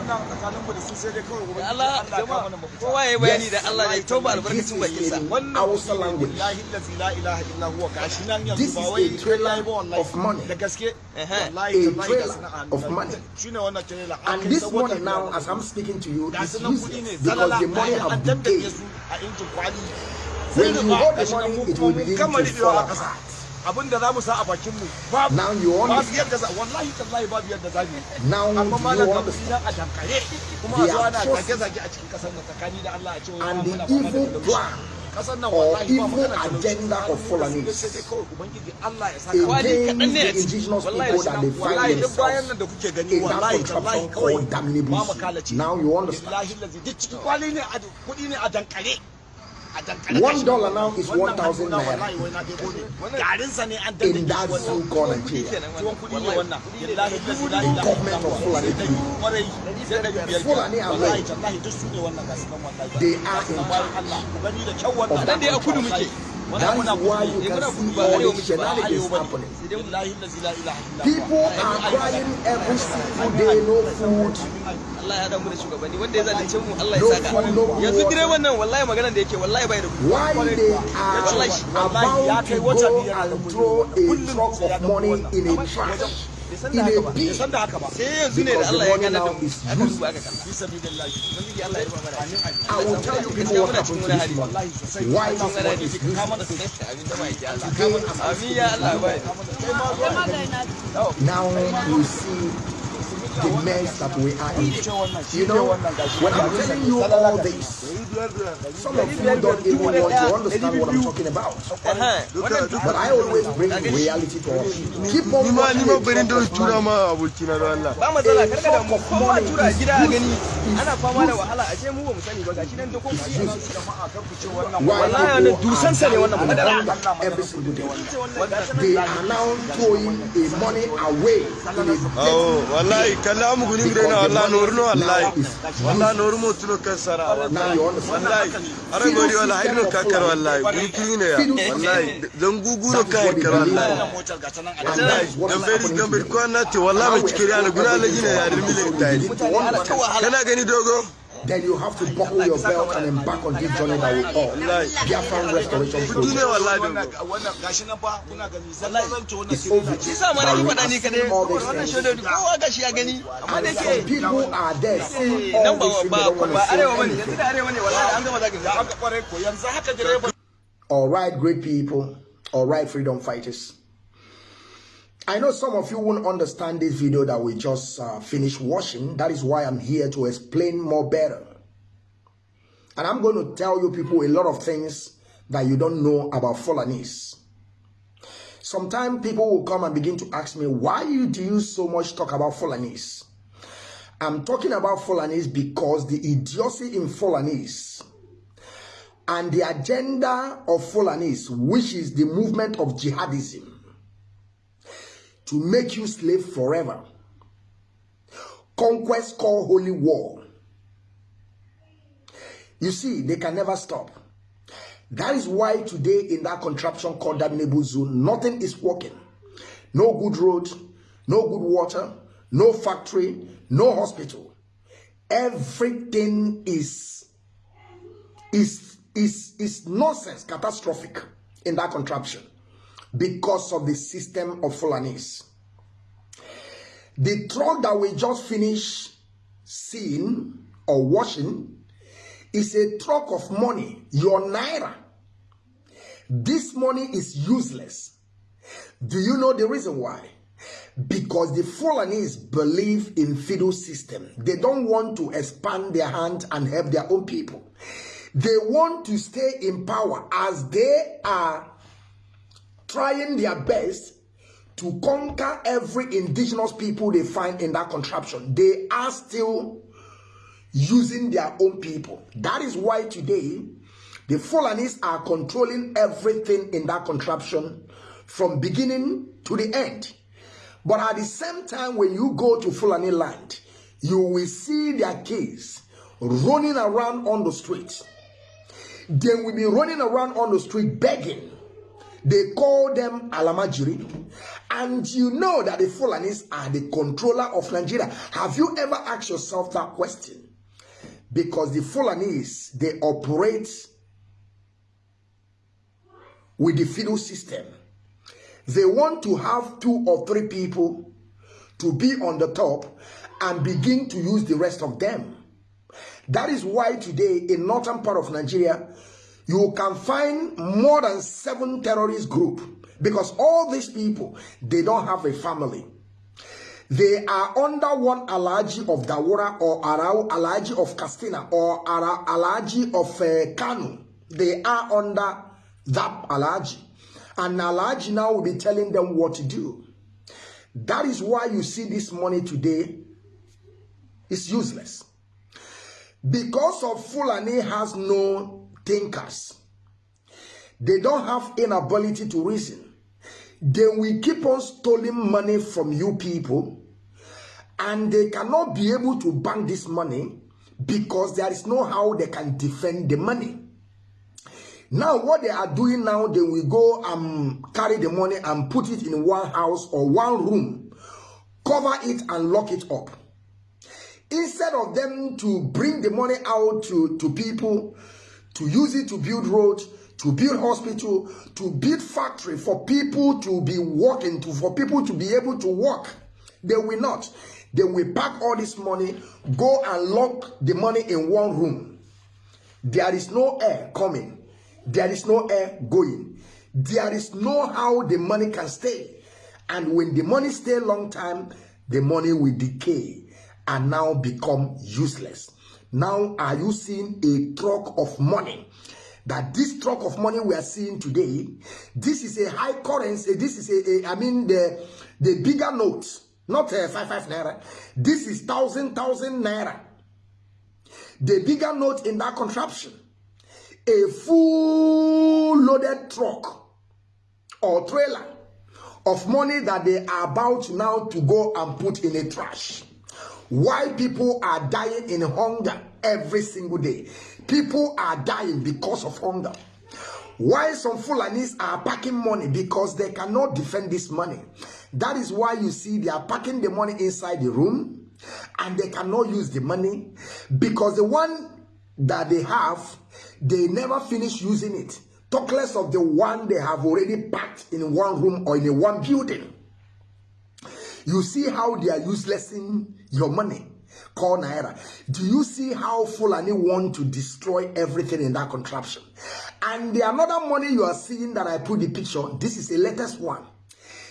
wannan tsakanin mu da su sai dai kawai gobe Allah jama'a kowa ya bayani da Allah ya toba This albarkacin is bakinsa. wannan Hausa kuɗi ne language. billahi allazi la ilaha illa huwa gashi nan yanzu ba wai a trailer kai ba wallahi of money. da gaske? Uh-huh. Wallahi A trailer ga su nan a hannu of money. shine wannan trailer. And this money now, as I'm speaking to you, is su nan kuɗi ne useless because the money have decayed. su a injin kwali. When you hold the money, it will begin to fall. Abin da za mu sa a bakin mu babu. Now you babu yadda za wallahi tallahi babu yadda za mu Now amma malam a dankare kuma a zo ana atrocity zage-zage a cikin ƙasar nan tsakani da Allah a ce And the evil plan Ƙasar nan wallahi ba magana agenda of Sai kawai Ubangiji Allah ya saka. against kaɗan ne. a ciki. Wallahi wallahi duk bayan nan da kuke gani wallahi tallahi kawai ba Now you understand. billahi lazi duk kwali ne a kuɗi ne a dankare. One dollar now is one thousand naira. In that zoo corner chair, the government of Fulani. Group, Fulani right. they are in charge of that. That is why you eh, can see all the shenanigans happening. People are crying every single day, no food, Allah ya damu da shugabanni. Wanda ya zalunce mu Allah ya saka. yanzu direban nan wallahi da yake wallahi bai da kuɗi. Kai wata biyar kullum ya money in a trash. in a big because the money now is used. I will tell you people what happened to this money. Why this money is used. Now you see the mess that we are in. You know, when I'm telling you all this, some of you don't even want to understand what I'm talking about. But I always bring reality to us. Keep on ni ma ni watching ma the barin da truck of tura money. ma abokina da Allah ba matsala karka da mu Talk of kowa money tura is gida a gani useless. ana fama da wahala a ce mu ba mu sani ba gashi nan da kuma Why wallahi people wannan are dusansa ne wannan dying madara every single day. They are now throwing a money away in a awo wallahi kala mu guni gure na wallahi noru no wallahi. Wallahi noru mo tuno Now you understand. wallahi. Ara gori wallahi no kakar wallahi. Guri kuri ne ya wallahi. Dan guguro kai kar wallahi. Dan bai to you. ko na te wallahi mai cikiri ana guna la gina ya. Kana gani dogo? Then you have to buckle your belt and embark on this journey that we call Biafran Restoration Project. wallahi dogo wannan gashi nan fa kuna gani zallan zance wannan It's over. shi sa ma na yi faɗa ni kadai All these wannan things. shaidodi kowa gashi ya gani amma da And some people are there saying all nan these things they don't want to say anything. yanzu da arewa ne wallahi an gama zagin ya aka kware ko yanzu haka direban All right, great people. All right, freedom fighters. I know some of you won't understand this video that we just uh, finished watching. That is why I'm here to explain more better. And I'm going to tell you people a lot of things that you don't know about Fulanese. Sometimes people will come and begin to ask me, why do you so much talk about Fulanese? I'm talking about Fulanese because the idiocy in Fulanese and the agenda of Fulanese, which is the movement of jihadism, to make you slave forever. Conquest called holy war. You see, they can never stop. That is why today in that contraption called Damnable Zone, nothing is working. No good road, no good water, no factory, no hospital. Everything is is is is nonsense, catastrophic in that contraption because of the system of Fulanese. The truck that we just finished seeing or watching is a truck of money, your naira. This money is useless. Do you know the reason why? Because the Fulanese believe in feudal system. They don't want to expand their hand and help their own people. They want to stay in power as they are trying their best to conquer every indigenous people they find in that contraption. They are still using their own people. That is why today the Fulanese are controlling everything in that contraption from beginning to the end. But at the same time, when you go to Fulani land, you will see their kids running around on the streets. They will be running around on the street begging. They call them Almajiri. And you know that the Fulanis are the controller of Nigeria. Have you ever asked yourself that question? Because the Fulanis, they operate with the feudal system. They want to have two or three people to be on the top and begin to use the rest of them. That is why today in northern part of Nigeria, you can find more than seven terrorist group because all these people, they don't have a family. They are under one Alaji of Daura or Arau Alaji of Katsina or Ara, Alaji of uh, Kano. They are under that Alaji. And Alaji now will be telling them what to do. That is why you see this money today is useless. Because of Fulani has no thinkers. They don't have inability to reason. They will keep on stealing money from you people and they cannot be able to bank this money because there is no how they can defend the money. Now, what they are doing now, they will go and carry the money and put it in one house or one room, cover it and lock it up. Instead of them to bring the money out to, to people, to use it to build roads, to build hospital, to build factory for people to be working, to, for people to be able to work, they will not. They will pack all this money, go and lock the money in one room. There is no air coming there is no air going. There is no how the money can stay. And when the money stay long time, the money will decay and now become useless. Now, are you seeing a truck of money? That this truck of money we are seeing today, this is a high currency. This is a, a I mean, the, the bigger notes, not a five, five naira. This is thousand, thousand naira. The bigger note in that contraption a full loaded truck or trailer of money that they are about now to go and put in a trash. Why people are dying in hunger every single day. People are dying because of hunger. Why some Fulanis are packing money because they cannot defend this money. That is why you see they are packing the money inside the room and they cannot use the money because the one that they have, they never finish using it. Talk less of the one they have already packed in one room or in one building. You see how they are uselessing your money. Call Naira. Do you see how Fulani want to destroy everything in that contraption? And the another money you are seeing that I put the picture, this is the latest one.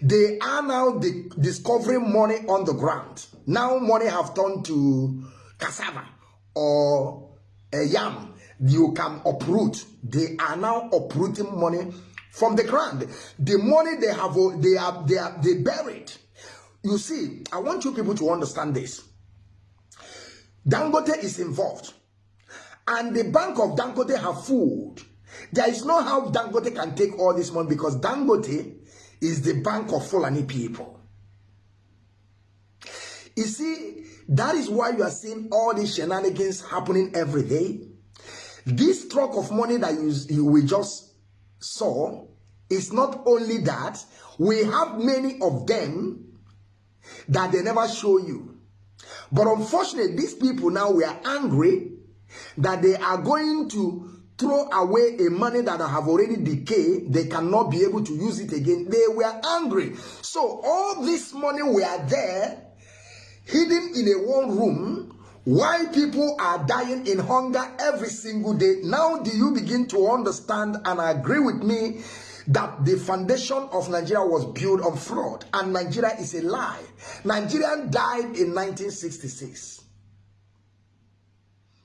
They are now the, discovering money on the ground. Now money have turned to cassava or a yam you can uproot they are now uprooting money from the ground the money they have they are they are they buried you see i want you people to understand this. Dangote is involved and the bank of dangote have food there is no how dangote can take all this money because dangote is the bank of fulani people. You see that is why you are seeing all these shenanigans happening every day. This truck of money that you, you we just saw is not only that, we have many of them that they never show you. But unfortunately, these people now we are angry that they are going to throw away a money that have already decayed. They cannot be able to use it again. They were angry. So all this money were there hidden in a one room why people are dying in hunger every single day. Now do you begin to understand and agree with me that the foundation of Nigeria was built on fraud and Nigeria is a lie. Nigerian died in 1966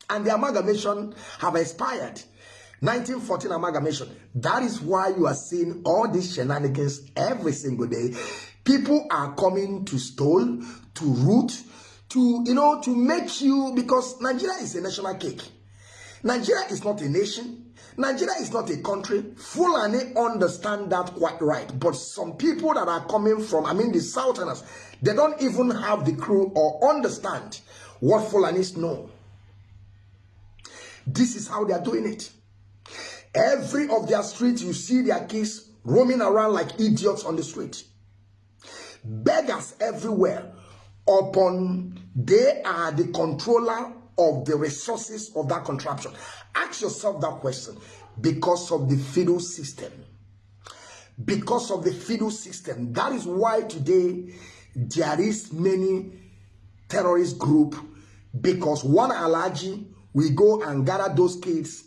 and the amalgamation have expired. 1914 amalgamation. That is why you are seeing all these shenanigans every single day. People are coming to stole, to root, to, you know, to make you, because Nigeria is a national cake. Nigeria is not a nation. Nigeria is not a country. Fulani understand that quite right. But some people that are coming from, I mean the Southerners, they don't even have the crew or understand what Fulanis know. This is how they are doing it. Every of their streets, you see their kids roaming around like idiots on the street. Beggars everywhere. Upon they are the controller of the resources of that contraption. Ask yourself that question. Because of the feudal system. Because of the feudal system. That is why today there is many terrorist group. Because one allergy we go and gather those kids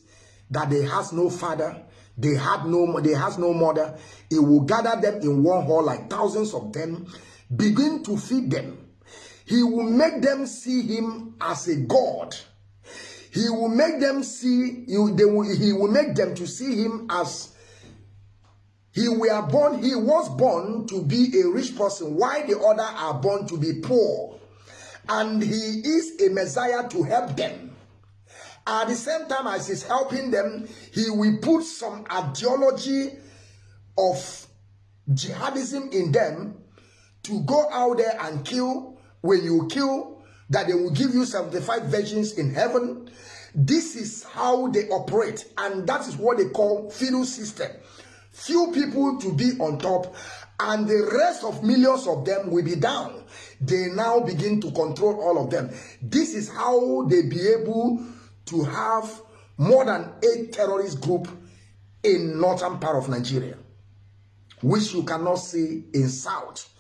that they has no father they had no they has no mother. He will gather them in one hall like thousands of them begin to feed them. He will make them see him as a god he will make them see you they will, he will make them to see him as he were born he was born to be a rich person Why the other are born to be poor and he is a messiah to help them at the same time as he's helping them, he will put some ideology of jihadism in them to go out there and kill. When you kill, that they will give you 75 virgins in heaven. This is how they operate, and that is what they call feudal system. Few people to be on top, and the rest of millions of them will be down. They now begin to control all of them. This is how they be able to have more than eight terrorist group in northern part of Nigeria, which you cannot see in south.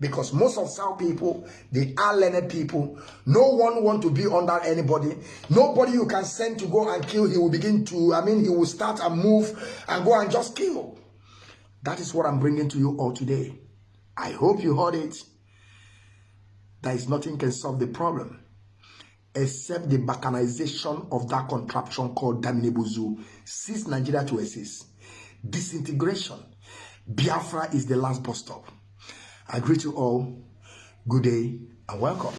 Because most of South people, they are learned people. No one want to be under anybody. Nobody you can send to go and kill, he will begin to, I mean, he will start and move and go and just kill. That is what I'm bringing to you all today. I hope you heard it. There is nothing can solve the problem except the balkanization of that contraption called Daminebuzu sees Nigeria to exist. Disintegration. Biafra is the last bus stop. I greet you all. Good day and welcome.